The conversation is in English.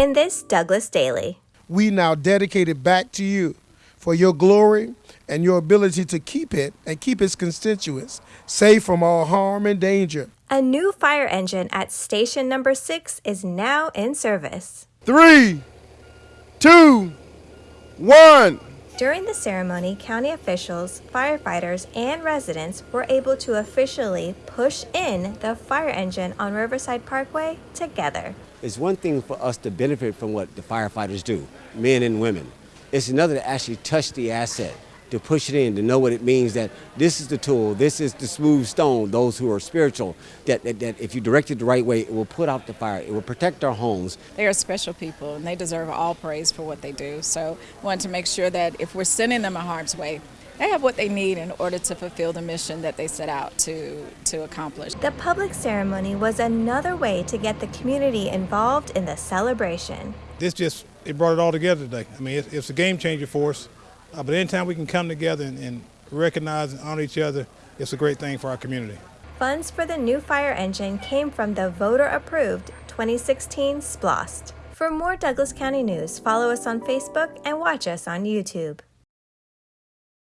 In this Douglas Daily, we now dedicate it back to you for your glory and your ability to keep it and keep its constituents safe from all harm and danger. A new fire engine at station number six is now in service. Three, two, one. During the ceremony, county officials, firefighters, and residents were able to officially push in the fire engine on Riverside Parkway together. It's one thing for us to benefit from what the firefighters do, men and women. It's another to actually touch the asset, to push it in, to know what it means that this is the tool, this is the smooth stone, those who are spiritual, that, that, that if you direct it the right way, it will put out the fire, it will protect our homes. They are special people and they deserve all praise for what they do. So we want to make sure that if we're sending them a harm's way, they have what they need in order to fulfill the mission that they set out to, to accomplish. The public ceremony was another way to get the community involved in the celebration. This just, it brought it all together today. I mean, it's, it's a game changer for us. Uh, but anytime we can come together and, and recognize and honor each other, it's a great thing for our community. Funds for the new fire engine came from the voter-approved 2016 SPLOST. For more Douglas County news, follow us on Facebook and watch us on YouTube.